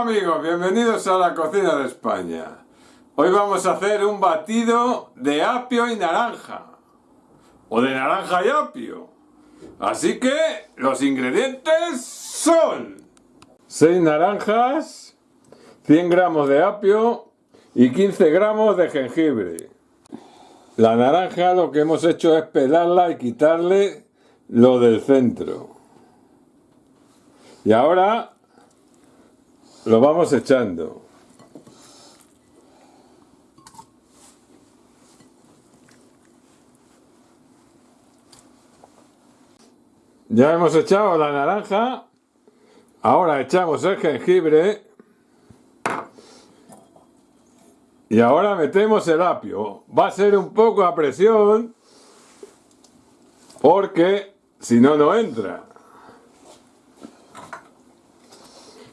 Amigos, bienvenidos a la cocina de España. Hoy vamos a hacer un batido de apio y naranja. O de naranja y apio. Así que los ingredientes son 6 naranjas, 100 gramos de apio y 15 gramos de jengibre. La naranja lo que hemos hecho es pelarla y quitarle lo del centro. Y ahora lo vamos echando. Ya hemos echado la naranja, ahora echamos el jengibre y ahora metemos el apio. Va a ser un poco a presión porque si no, no entra.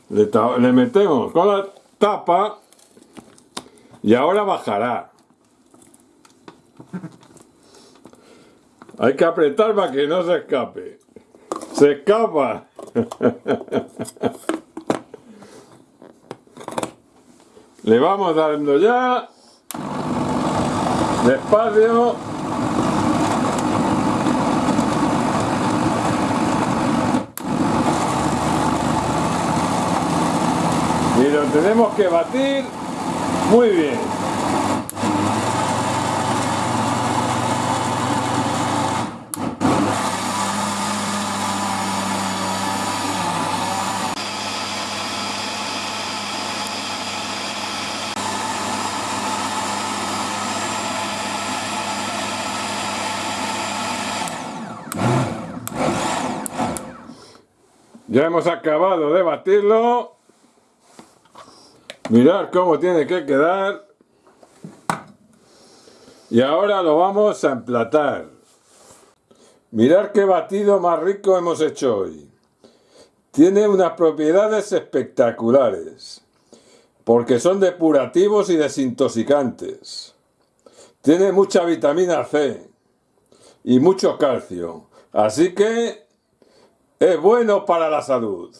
Le, metemos con la tapa y ahora bajará. Hay que apretar para que no se escape. ¡Se escapa! Le vamos dando ya. Despacio. Y lo tenemos que batir muy bien. Ya hemos acabado de batirlo Mirad cómo tiene que quedar. Y ahora lo vamos a emplatar. Mirad qué batido más rico hemos hecho hoy. Tiene unas propiedades espectaculares. Porque son depurativos y desintoxicantes. Tiene mucha vitamina C. Y mucho calcio. Así que es bueno para la salud.